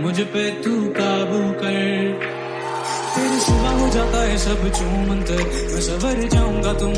मुझ पे तू काबू कर। तेरे सुबह हो जाता है सब चूमंतर मैं सवर जाऊँगा तुम